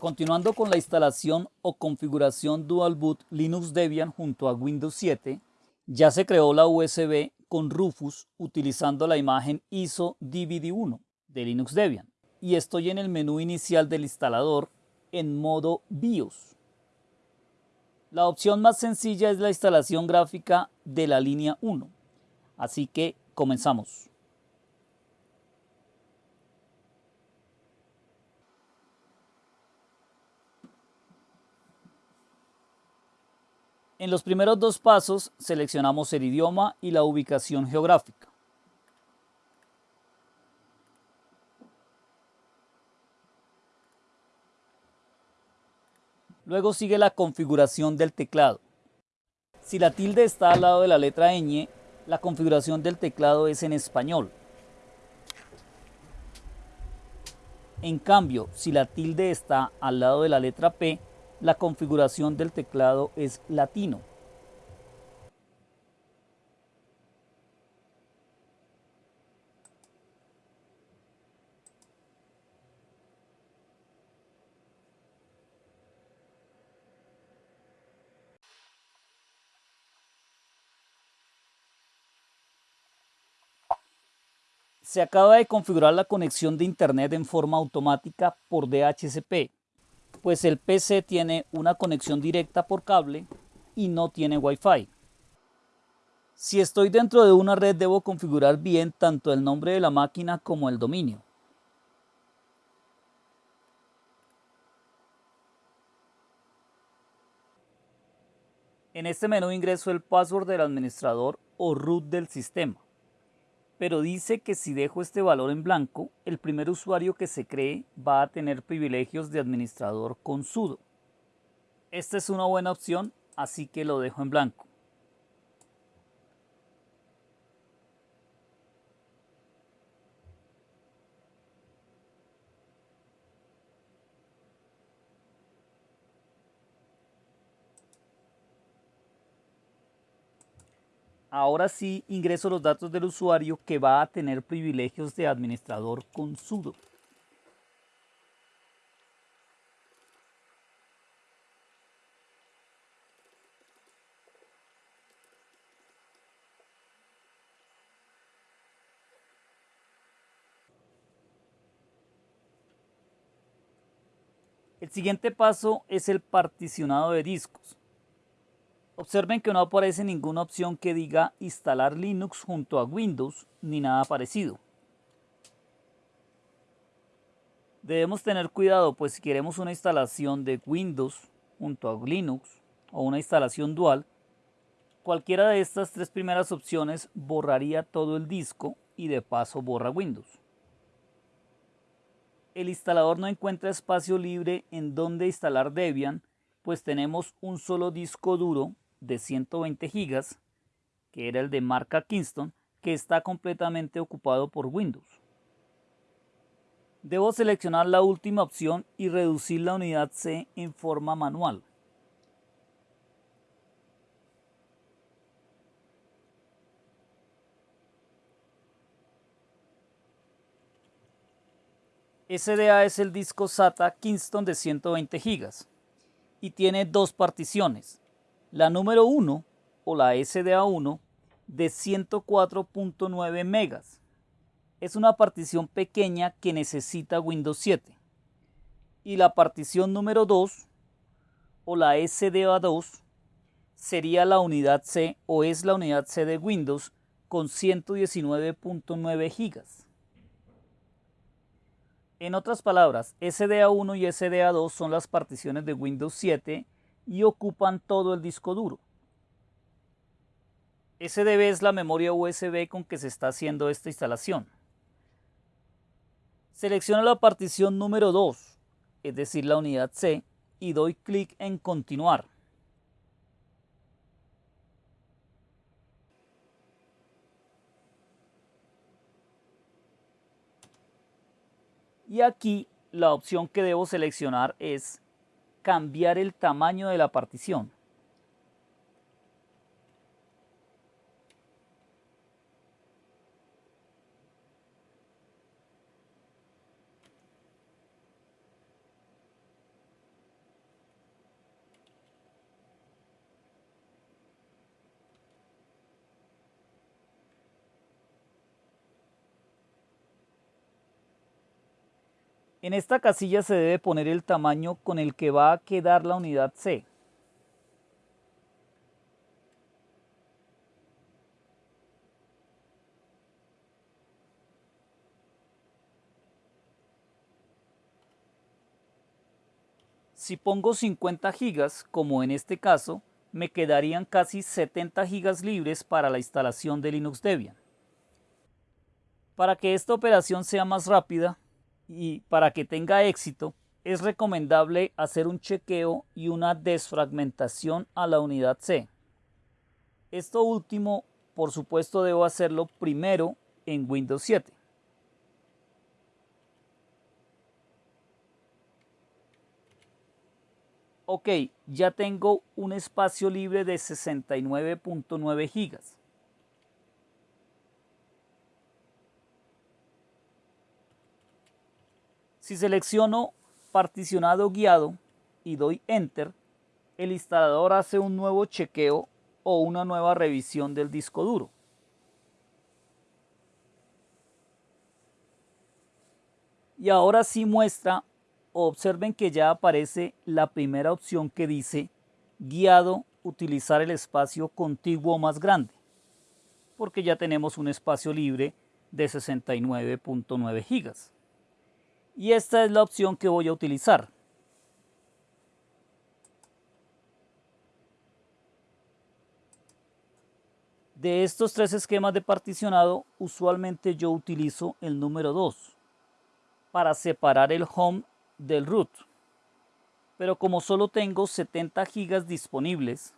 Continuando con la instalación o configuración Dual Boot Linux Debian junto a Windows 7, ya se creó la USB con Rufus utilizando la imagen ISO DVD1 de Linux Debian y estoy en el menú inicial del instalador en modo BIOS. La opción más sencilla es la instalación gráfica de la línea 1, así que comenzamos. En los primeros dos pasos seleccionamos el idioma y la ubicación geográfica. Luego sigue la configuración del teclado. Si la tilde está al lado de la letra ñ, la configuración del teclado es en español. En cambio, si la tilde está al lado de la letra P, la configuración del teclado es latino. Se acaba de configurar la conexión de Internet en forma automática por DHCP pues el PC tiene una conexión directa por cable y no tiene Wi-Fi. Si estoy dentro de una red debo configurar bien tanto el nombre de la máquina como el dominio. En este menú ingreso el password del administrador o root del sistema pero dice que si dejo este valor en blanco, el primer usuario que se cree va a tener privilegios de administrador con sudo. Esta es una buena opción, así que lo dejo en blanco. Ahora sí ingreso los datos del usuario que va a tener privilegios de administrador con sudo. El siguiente paso es el particionado de discos. Observen que no aparece ninguna opción que diga instalar Linux junto a Windows ni nada parecido. Debemos tener cuidado pues si queremos una instalación de Windows junto a Linux o una instalación dual, cualquiera de estas tres primeras opciones borraría todo el disco y de paso borra Windows. El instalador no encuentra espacio libre en donde instalar Debian, pues tenemos un solo disco duro de 120 gigas, que era el de marca Kingston, que está completamente ocupado por Windows. Debo seleccionar la última opción y reducir la unidad C en forma manual. SDA es el disco SATA Kingston de 120 GB y tiene dos particiones, la número 1 o la SDA1 de 104.9 megas. Es una partición pequeña que necesita Windows 7. Y la partición número 2 o la SDA2 sería la unidad C o es la unidad C de Windows con 119.9 gigas. En otras palabras, SDA1 y SDA2 son las particiones de Windows 7 y ocupan todo el disco duro. SDB es la memoria USB con que se está haciendo esta instalación. Selecciono la partición número 2, es decir, la unidad C, y doy clic en Continuar. Y aquí la opción que debo seleccionar es cambiar el tamaño de la partición. En esta casilla se debe poner el tamaño con el que va a quedar la unidad C. Si pongo 50 gigas, como en este caso, me quedarían casi 70 gigas libres para la instalación de Linux Debian. Para que esta operación sea más rápida y para que tenga éxito, es recomendable hacer un chequeo y una desfragmentación a la unidad C. Esto último, por supuesto, debo hacerlo primero en Windows 7. ok, ya tengo un espacio libre de 69.9 gigas. Si selecciono particionado guiado y doy enter, el instalador hace un nuevo chequeo o una nueva revisión del disco duro. Y ahora sí muestra observen que ya aparece la primera opción que dice guiado utilizar el espacio contiguo más grande porque ya tenemos un espacio libre de 69.9 gigas y esta es la opción que voy a utilizar de estos tres esquemas de particionado usualmente yo utilizo el número 2 para separar el home del root. Pero como solo tengo 70 gigas disponibles,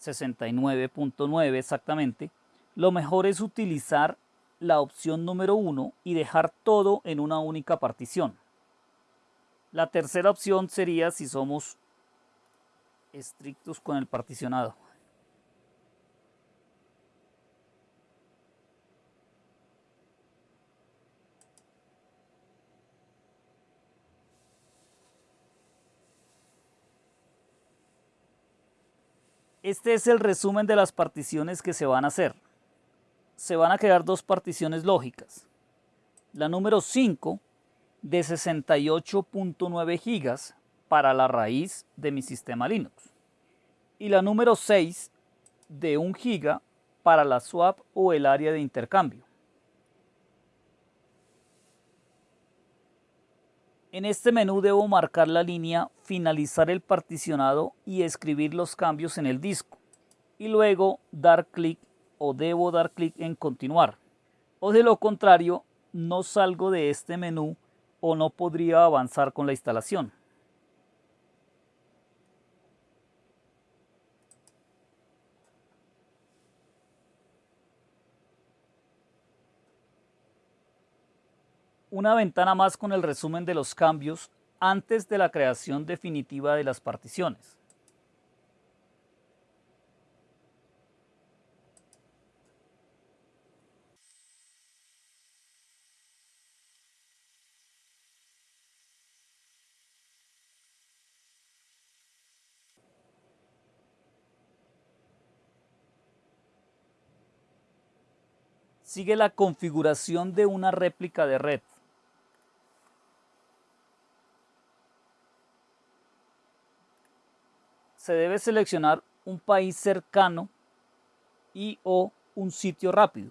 69.9 exactamente, lo mejor es utilizar la opción número 1 y dejar todo en una única partición. La tercera opción sería si somos estrictos con el particionado. Este es el resumen de las particiones que se van a hacer. Se van a crear dos particiones lógicas. La número 5 de 68.9 gigas para la raíz de mi sistema Linux. Y la número 6 de 1 giga para la swap o el área de intercambio. En este menú debo marcar la línea finalizar el particionado y escribir los cambios en el disco y luego dar clic o debo dar clic en continuar o de lo contrario no salgo de este menú o no podría avanzar con la instalación. una ventana más con el resumen de los cambios antes de la creación definitiva de las particiones. Sigue la configuración de una réplica de red. se debe seleccionar un país cercano y o un sitio rápido.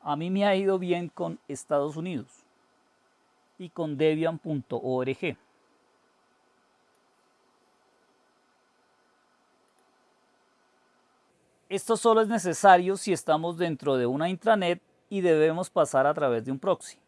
A mí me ha ido bien con Estados Unidos y con debian.org. Esto solo es necesario si estamos dentro de una intranet y debemos pasar a través de un proxy.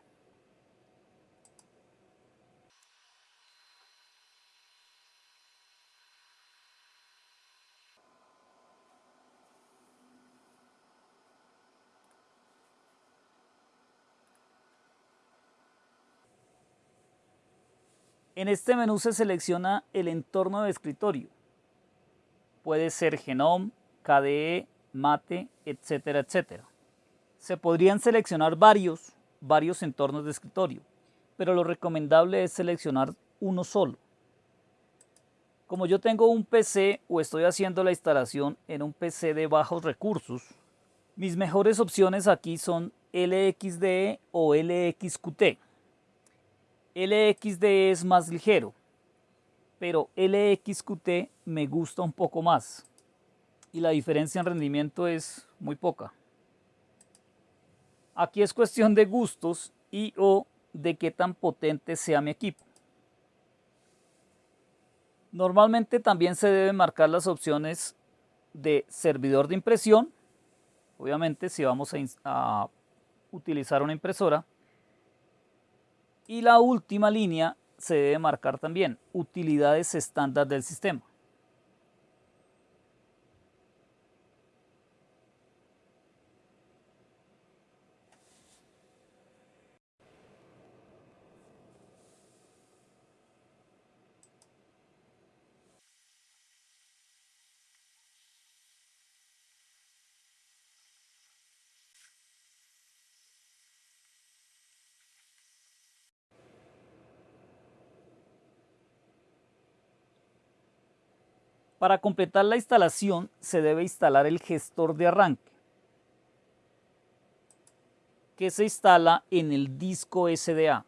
En este menú se selecciona el entorno de escritorio. Puede ser Genome, KDE, Mate, etcétera, etcétera. Se podrían seleccionar varios, varios entornos de escritorio, pero lo recomendable es seleccionar uno solo. Como yo tengo un PC o estoy haciendo la instalación en un PC de bajos recursos, mis mejores opciones aquí son LXDE o LXQT. LXD es más ligero, pero LXQT me gusta un poco más y la diferencia en rendimiento es muy poca. Aquí es cuestión de gustos y o de qué tan potente sea mi equipo. Normalmente también se deben marcar las opciones de servidor de impresión, obviamente si vamos a, a utilizar una impresora, y la última línea se debe marcar también utilidades estándar del sistema. Para completar la instalación se debe instalar el gestor de arranque que se instala en el disco SDA.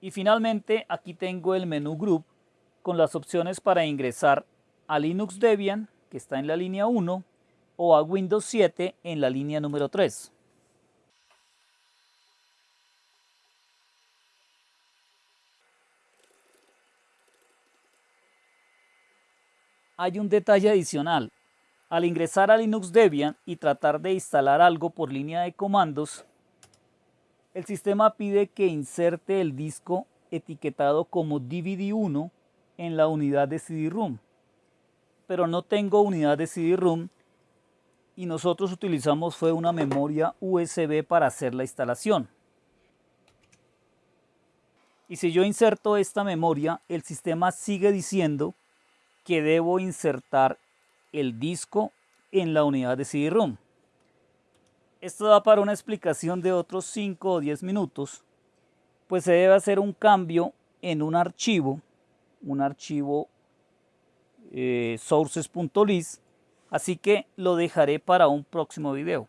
Y finalmente aquí tengo el menú Group con las opciones para ingresar a Linux Debian, que está en la línea 1, o a Windows 7 en la línea número 3. Hay un detalle adicional. Al ingresar a Linux Debian y tratar de instalar algo por línea de comandos, el sistema pide que inserte el disco etiquetado como DVD1 en la unidad de CD-ROOM. Pero no tengo unidad de CD-ROOM y nosotros utilizamos fue una memoria USB para hacer la instalación. Y si yo inserto esta memoria, el sistema sigue diciendo que debo insertar el disco en la unidad de CD-ROOM. Esto da para una explicación de otros 5 o 10 minutos, pues se debe hacer un cambio en un archivo, un archivo eh, sources.list, así que lo dejaré para un próximo video.